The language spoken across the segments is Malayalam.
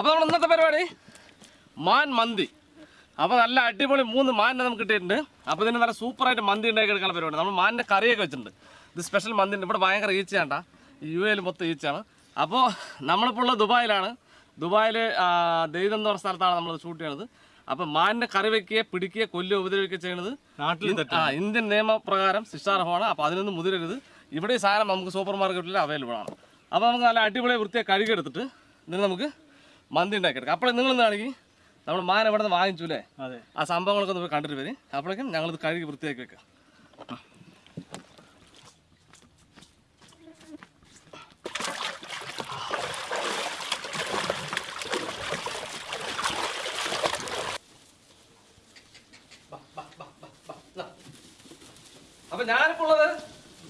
അപ്പോൾ നമ്മൾ ഇന്നത്തെ പരിപാടി? മാൻ മന്തി. അപ്പോൾ നല്ല അടിപൊളി മൂന്ന് മാനിനെ നമുക്ക് കിട്ടിയിട്ടുണ്ട്. അപ്പോൾ ഇതിന് നല്ല സൂപ്പറായിട്ട് മന്തി ഉണ്ടാക്കി എടുക്കാൻ പരിപാടി. നമ്മൾ മാനിന്റെ കറിയൊക്കെ വെച്ചിട്ടുണ്ട്. ഇത് സ്പെഷ്യൽ മന്തി ഉണ്ട്. ഇവിടെ ഭയങ്കര ഈച്ചയാണ്ട. യു എയിൽ മൊത്തം ഈച്ചയാണ്. അപ്പോൾ നമ്മളിപ്പോൾ ഉള്ളത് ദുബായിലാണ്. ദുബായിൽ ദൈവം എന്ന് പറഞ്ഞ സ്ഥലത്താണ് നമ്മൾ ഷൂട്ട് ചെയ്യണത്. അപ്പോൾ മാനിന്റെ കറി വെക്കുകയോ പിടിക്കുക കൊല്ലുക ഉപദ്രവിക്കുക ചെയ്യണത് നാട്ടിൽ ആ ഇന്ത്യൻ നിയമപ്രകാരം ശിക്ഷാർഹമാണ് അപ്പോൾ അതിനൊന്നും മുതിരരുത്. ഇവിടെ സാധനം നമുക്ക് സൂപ്പർ മാർക്കറ്റിൽ അവൈലബിൾ ആണ് അപ്പോൾ നമുക്ക് നല്ല അടിപൊളി വൃത്തിയെ കഴുകിയെടുത്തിട്ട് ഇതിന് നമുക്ക് മന്തി ഉണ്ടാക്കിയെടുക്കാം. അപ്പോൾ നിങ്ങൾ എന്താണെങ്കിൽ നമ്മൾ മാൻ ഇവിടെ നിന്ന് വാങ്ങിച്ചു അല്ലേ അതെ. ആ സംഭവങ്ങളൊക്കെ ഒന്ന് കണ്ടിട്ട് വരും. അപ്പോഴേക്കും ഞങ്ങളിത് കഴുകി വൃത്തിയാക്കി വെക്കാം. അപ്പൊ ഞാനിപ്പോ ഉള്ളത്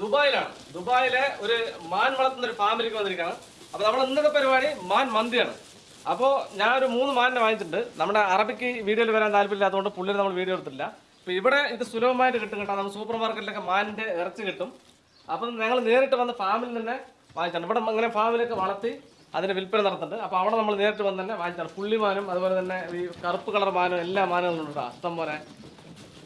ദുബായിലാണ്. ദുബായിലെ ഒരു മാൻ വളർത്തുന്ന ഒരു ഫാമിലിക്ക് വന്നിരിക്കുകയാണ്. അപ്പൊ നമ്മൾ ഇന്നത്തെ പരിപാടി മാൻ മന്തിയാണ്. അപ്പോൾ ഞാനൊരു മൂന്ന് മാനിനെ വാങ്ങിച്ചിട്ടുണ്ട്. നമ്മുടെ അറബിക്ക് വീഡിയോയിൽ വരാൻ താല്പര്യമില്ലാത്തതുകൊണ്ട് പുള്ളിനെ നമ്മൾ വീഡിയോ എടുത്തില്ല അപ്പോൾ ഇവിടെ ഇത് സുലഭമായിട്ട് കിട്ടും കേട്ടോ. നമ്മൾ സൂപ്പർ മാർക്കറ്റിലൊക്കെ മാനിന്റെ ഇറച്ചി കിട്ടും. അപ്പം ഞങ്ങൾ നേരിട്ട് വന്ന് ഫാമിൽ തന്നെ വാങ്ങിച്ചാണ്. ഇവിടെ ഇങ്ങനെ ഫാമിലൊക്കെ വളർത്തി അതിന്റെ വിൽപ്പന നടത്തുന്നുണ്ട്. അപ്പോൾ അവിടെ നമ്മൾ നേരിട്ട് വന്ന് തന്നെ വാങ്ങിച്ചാണ്. പുള്ളിമാനും അതുപോലെ തന്നെ ഈ കറുപ്പ് കളർ മാനും എല്ലാ മാനങ്ങളും ഉണ്ട് അസ്തം പോലെ.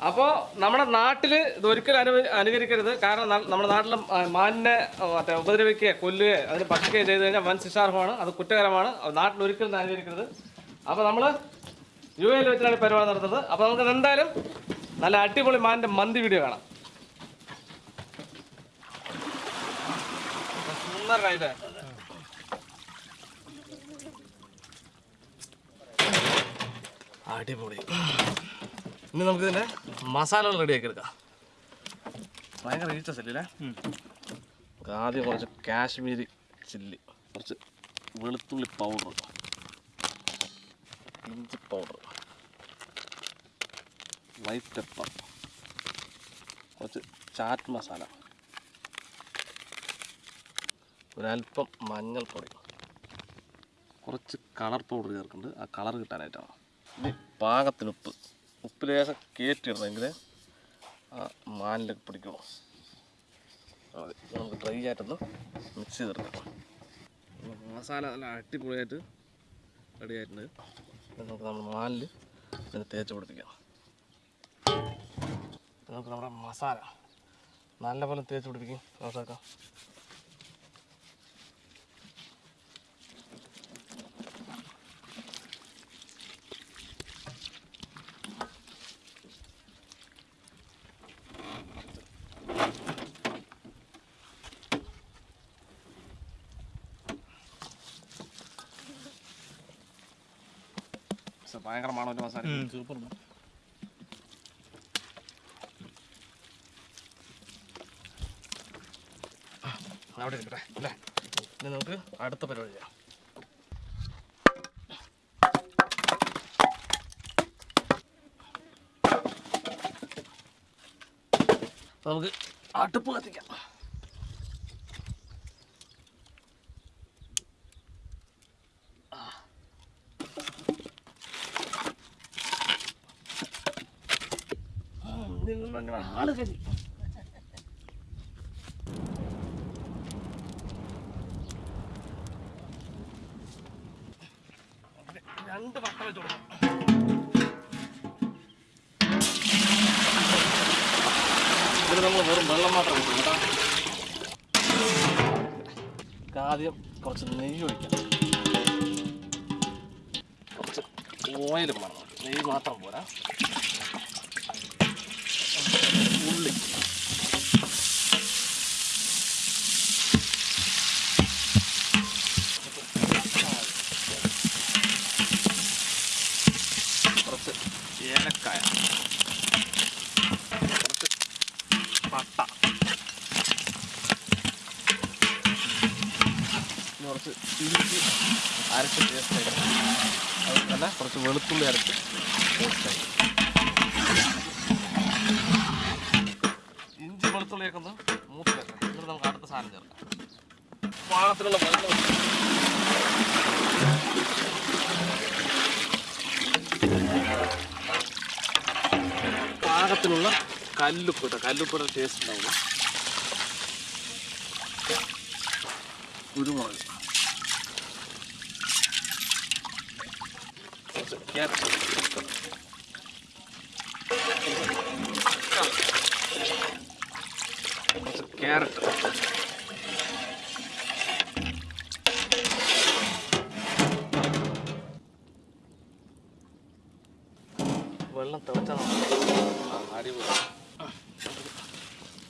അപ്പോൾ നമ്മുടെ നാട്ടിൽ ഇത് ഒരിക്കലും അനു അനുകരിക്കരുത്. കാരണം നമ്മുടെ നാട്ടിൽ മാനിനെ മറ്റേ ഉപദ്രവിക്കുകയോ കൊല്ലുകയോ അതിന് ഭക്ഷിക്കുകയോ ചെയ്ത് കഴിഞ്ഞാൽ വൻ ശിക്ഷാർഹമാണ്. അത് കുറ്റകരമാണ്. നാട്ടിൽ ഒരിക്കലും അനുകരിക്കരുത്. അപ്പോൾ നമ്മൾ യു എയിൽ വെച്ചിട്ടാണ് പരിപാടി നടത്തുന്നത്. അപ്പോൾ നമുക്ക് എന്തായാലും നല്ല അടിപൊളി മാനിന്റെ മന്തി വീഡിയോ കാണാം. അടിപൊളി. ഇനി നമുക്ക് ഇതിന്റെ മസാലകൾ റെഡിയാക്കി എടുക്കാം. ഭയങ്കര ഈച്ച ചില്ലില്ലേ നമുക്ക് ആദ്യം കുറച്ച് കാശ്മീരി ചില്ലി കുറച്ച് വെളുത്തുള്ളി പൗഡർ ഇഞ്ചി പൗഡർ വൈറ്റ് പെപ്പർ കുറച്ച് ചാറ്റ് മസാല ഒരല്പം മഞ്ഞൾപ്പൊടി. കുറച്ച് കളർ പൗഡർ ചേർക്കുന്നുണ്ട്. ആ കളർ കിട്ടാനായിട്ടാണ്. ഇനി പാകത്തിന് ഉപ്പ് ഉപ്പ് ലേശം കയറ്റിയിടണമെങ്കിൽ ആ മാനിലൊക്കെ പിടിക്കുള്ളൂ അതെ നമുക്ക് ഡ്രൈ ആയിട്ടൊന്ന് മിക്സ് ചെയ്തെടുക്കാം. മസാല നല്ല അടിപൊളിയായിട്ട് റെഡി ആയിട്ടുണ്ട് നമുക്ക് നമ്മൾ മാലിൽ ഇതിന് തേച്ച് പിടിപ്പിക്കാം. നമുക്ക് നമ്മുടെ മസാല നല്ലപോലെ തേച്ച് പിടിപ്പിക്കും. നോക്കാം പക്ഷെ ഭയങ്കരമാണ് മണം ഒരു മസാല സൂപ്പർ അവിടെ ഇരിക്കട്ടെ നമുക്ക് അടുത്ത പരിപാടി ചെയ്യാം. നമുക്ക് അടുപ്പ് കത്തിക്കാം. ആൾ കരി രണ്ട് വട്ടം വെച്ച് ഇതിൽ നമ്മൾ വെറും വെള്ളം മാത്രം കേട്ടോ. ആദ്യം കുറച്ച് നെയ്യ് ഒഴിക്കാം കുറച്ച് ഓയിൽ വേണം. നെയ്യ് മാത്രം പോരാ ഉള്ളി കുറച്ച് ഏലക്കായ കുറച്ച് പട്ട ഇനി കുറച്ച് ഇഞ്ചി അരച്ച് പേസ്റ്റ് തന്നെ കുറച്ച് വെളുത്തുള്ളി അരച്ച് ഇഞ്ചി വെളുത്തുള്ളിയൊക്കെ ഒന്ന് മൂത്ത് എന്നിട്ട് നമുക്ക് അടുത്ത സാധനം ചേർക്കാം. പാകത്തിലുള്ള പാകത്തിനുള്ള കല്ലുപ്പിട്ട കല്ലുപ്പിട്ട ടേസ്റ്റ് ഉണ്ടാവില്ല കുരുമുളക്. ക്യാരറ്റ് കുറച്ച് ക്യാരറ്റ് വെള്ളം തിളച്ചാൽ അരി വീഴും.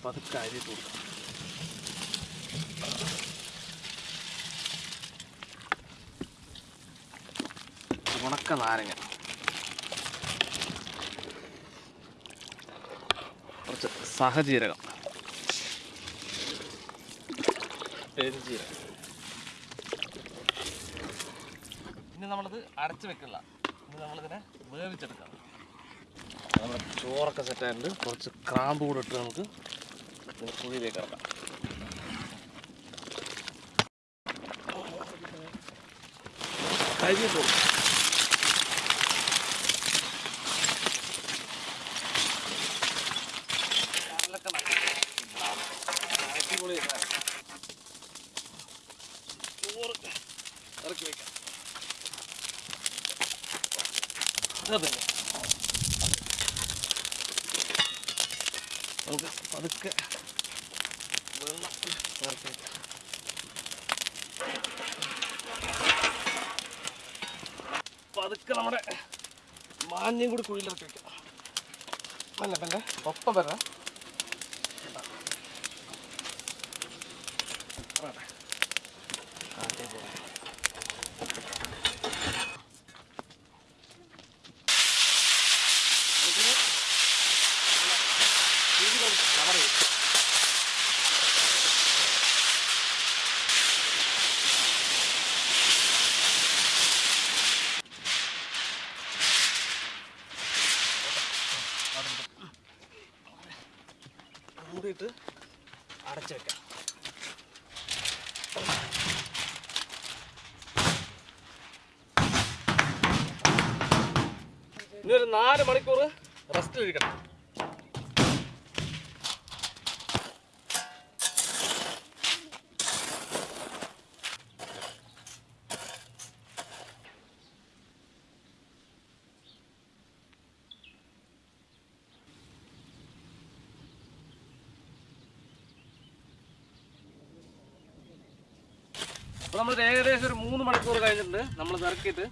പതുക്കെ അരി ഇട്ട് കൊടുക്കാം ഉണക്ക നാരങ്ങ. കുറച്ച് സഹജീരകം. പെരുംജീരകം. ഇനി നമ്മളിത് അരച്ച് വെക്കില്ല. ഇനി നമ്മളിതിനെ വേവിച്ചെടുക്കാം നമ്മുടെ ചോറൊക്കെ സെറ്റ് ആയിട്ടുണ്ട്. കുറച്ച് ക്രാമ്പ് കൂടെ ഇട്ട് നമുക്ക് കുഴിയിലേക്ക് ഇറക്കാം. കഴുകി പോകും ഇറക്കി വെക്കാം. അതെ. നമുക്ക് പതുക്കെ വെള്ളം ഇറക്കി വെക്കാം. പതുക്കെ നമ്മുടെ മാന്യം കൂടി കുഴിയിലിറക്കി വെക്കാം. അല്ല പിന്നെ ഒപ്പം വരാം. കാറ്റേ പോകാം. ഇതിന് ഇതിൽ നമുക്ക് cover ചെയ്യാം. മൂടിയിട്ട് അടച്ചു വെക്കാം. ഇനി ഒരു നാല് മണിക്കൂർ റെസ്റ്റിലിരിക്കണം അപ്പോൾ നമ്മൾ ഏകദേശം ഒരു മൂന്ന് മണിക്കൂർ കഴിഞ്ഞിട്ടുണ്ട്. നമ്മൾ ഇറക്കിയിട്ട്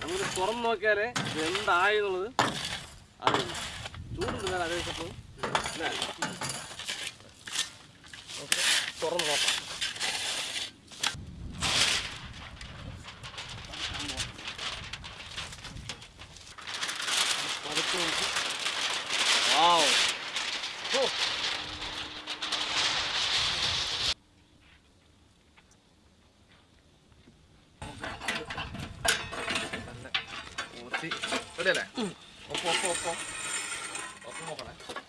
നമ്മൾ തുറന്ന് നോക്കിയാലേ ഇത് എന്തായി എന്നുള്ളത് അറിയുന്നു ചൂടുണ്ട് അതേ അപ്പോൾ തുറന്ന് നോക്കാം പതുക്കെ നോക്കി വാവ് ഓ നല്ല ഊത്തി റെഡിയല്ലേ ഒപ്പം ഒപ്പം ഒപ്പം ഒപ്പം നോക്കണേ ഇത്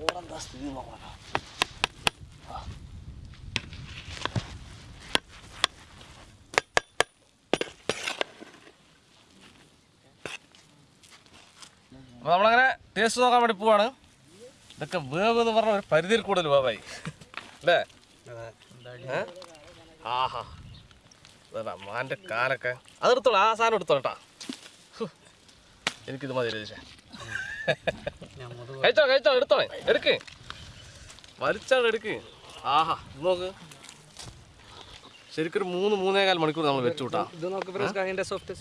ചോറെന്താ സ്ഥിതി നോക്കണം. അപ്പോൾ നമ്മളങ്ങനെ ടേസ്റ്റ് നോക്കാൻ വേണ്ടി പോവാണ്. ഇതൊക്കെ വേവ് എന്ന് പറഞ്ഞ ഒരു പരിധിയിൽ കൂടുതൽ വേവായി. അല്ലേ? ആഹാ. മാന്റെ കാലൊക്കെ. അതെടുത്തോളൂ ആ സാധനം എടുത്തോളട്ടാ. എനിക്കിത് മതി രതീഷേ കഴിച്ചോ കഴിച്ചോ എടുത്തോ. എടുക്ക്. വലിച്ചാണ് എടുക്ക്. ആഹാ നോക്ക്. ശരിക്കൊരു മൂന്ന് മൂന്നേകാൽ മണിക്കൂർ നമ്മൾ വെച്ചു കൂട്ടാ ഇത് നോക്ക് സോഫ്റ്റ്.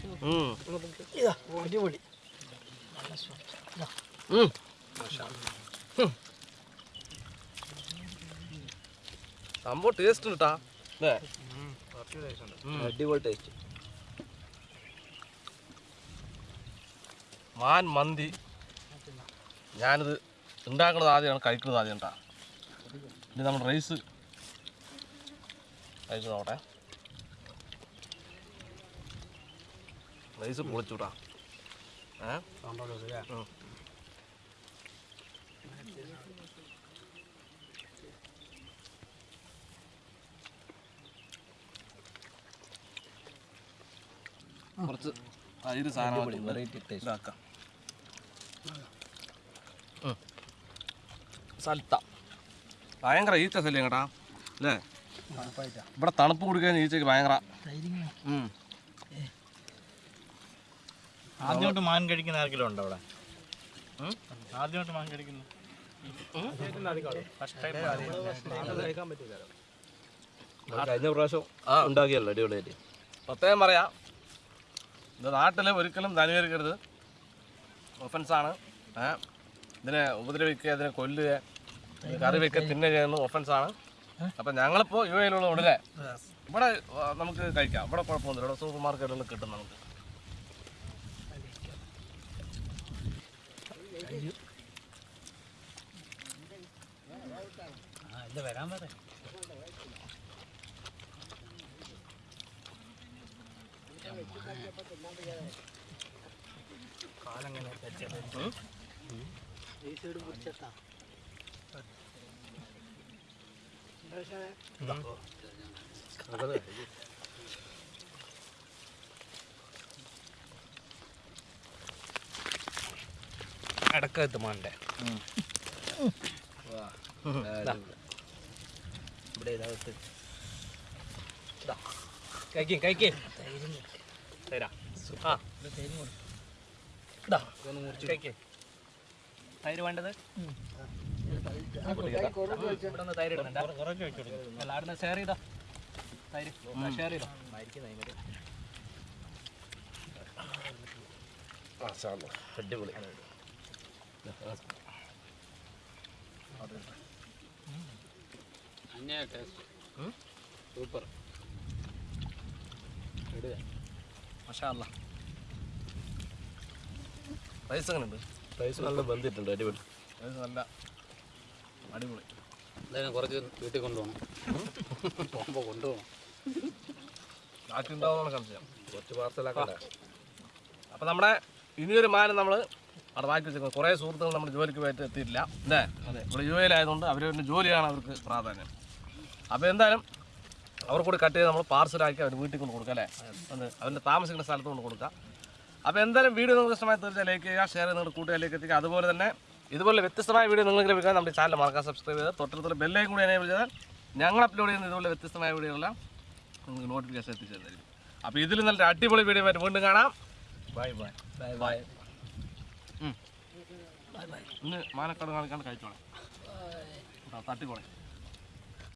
അടിപൊളി. സംഭവം ടേസ്റ്റ് ഉണ്ട് കേട്ടാ അടിപൊളി ടേസ്റ്റ് മാൻ മന്തി. ഞാനിത് ഉണ്ടാക്കുന്നത് ആദ്യമാണ് കഴിക്കുന്നത് ആദ്യം കേട്ടാ ഇനി നമ്മൾ റൈസ് കഴിച്ച് നോക്കട്ടെ. റൈസ് പൊളിച്ചുവിടാ ഏ. കുറച്ച് തൈര് സാധനം ഇതാക്കാം. സൽത്ത ഭയങ്കര ഈച്ച ശല്യം കേട്ടാ. അല്ലേ? ഇവിടെ തണുപ്പ് കുടിക്കാൻ ഈച്ചക്ക് ഭയങ്കര. ആദ്യമായിട്ട് മാൻ കഴിക്കുന്ന ആർക്കെങ്കിലും ഉണ്ടോ അവിടെ? ആദ്യമായിട്ട് മാൻ കഴിക്കുന്നു. കഴിഞ്ഞ പ്രാവശ്യം ആ. ഉണ്ടാക്കിയല്ലോ അടിപൊളിയായിട്ട്. പ്രത്യേകം പറയാം. ഇത് നാട്ടിൽ ഒരിക്കലും ധനുകരിക്കരുത് ഒഫൻസാണ് ഏ? ഇതിനെ ഉപദ്രവിക്കുക ഇതിനെ കൊല്ലുക കറി വെക്കുക തിന്നുക ചെയ്യുന്ന ഒഫൻസാണ് അപ്പം ഞങ്ങളിപ്പോൾ യു എയിലുള്ള ഉടനെ ഇവിടെ നമുക്ക് കഴിക്കാം. ഇവിടെ കുഴപ്പമൊന്നുമില്ല. ഇവിടെ സൂപ്പർ മാർക്കറ്റുകളിൽ കിട്ടും നമുക്ക്. വരാൻ അടക്കത്ത് മാന്റെ ഇവിടെ ഇതിനകത്ത് കഴിക്കും കഴിക്കും. തരാം. ആ. ഇതാ. കൊടുക്കും. മുറിച്ച് കഴിക്കേ. തൈര് വേണ്ടത്? ഇവിടെ തൈര് ഇടുന്നുണ്ട് അല്ല ഷെയർ ചെയ്തോ? തൈര് ഷെയർ ചെയ്തോ? അടിപൊളി. സൂപ്പർ മഷാ അല്ല. റൈസ് അങ്ങനെ ഉണ്ട് റൈസ് നല്ല ബന്ധിട്ടുണ്ട് അടിപൊളി. നല്ല അടിപൊളി. എന്തായാലും കുറച്ച് വീട്ടിൽ കൊണ്ടുപോകണം. പോകുമ്പോൾ കൊണ്ടുപോകണം. സംശയം. കുറച്ച് പാർസലാക്കണ്ട അപ്പം നമ്മുടെ ഇനിയൊരു മാനം നമ്മൾ അവിടെ മാറ്റി വെച്ചിരിക്കുന്നത്. കുറേ സുഹൃത്തുക്കൾ നമ്മുടെ ജോലിക്ക് പോയിട്ട് എത്തിയിട്ടില്ല. അല്ലേ? അതെ. ഇവിടെ യു എയിലായതുകൊണ്ട് അവരുടെ ജോലിയാണ് അവർക്ക് പ്രാധാന്യം. അപ്പോൾ എന്തായാലും അവർക്കൂടി കട്ട് ചെയ്ത് നമ്മൾ പാർസലാക്കി അവർ വീട്ടിൽ കൊണ്ട് കൊടുക്കാം അല്ലേ? അവരുടെ താമസിക്കുന്ന സ്ഥലത്ത് കൊണ്ട് കൊടുക്കാം. അപ്പോൾ എന്തായാലും വീഡിയോ നിങ്ങൾക്ക് ഇഷ്ടമായി തീർച്ചയായും ലൈക്ക് ചെയ്യുക ഷെയർ നിങ്ങളുടെ കൂട്ടുകാരിലേക്ക് എത്തിക്കുക. അതുപോലെ തന്നെ ഇതുപോലെ വ്യത്യസ്തമായ വീഡിയോ നിങ്ങൾക്ക് ലഭിക്കാൻ നമ്മുടെ ചാനൽ മറക്കാൻ സബ്സ്ക്രൈബ് ചെയ്ത് തൊട്ടടുത്തുള്ള ബെല്ലേയും കൂടി എനേബിൾ ചെയ്താൽ ഞങ്ങൾ അപ്ലോഡ് ചെയ്യുന്ന ഇതുപോലെ വ്യത്യസ്തമായ വീഡിയോകളെല്ലാം നിങ്ങൾക്ക് നോട്ടിഫിക്കേഷൻ എത്തിച്ചേരുന്നതായിരിക്കും. അപ്പോൾ ഇതിൽ നല്ല അടിപൊളി വീഡിയോ ആയിട്ട് വീണ്ടും കാണാം. ബൈ ബൈ ബൈ ബൈ ഇന്ന് മാനക്കാട് കാണിക്കാണ്ട് കഴിച്ചോളെ. തട്ടിക്കോളെ.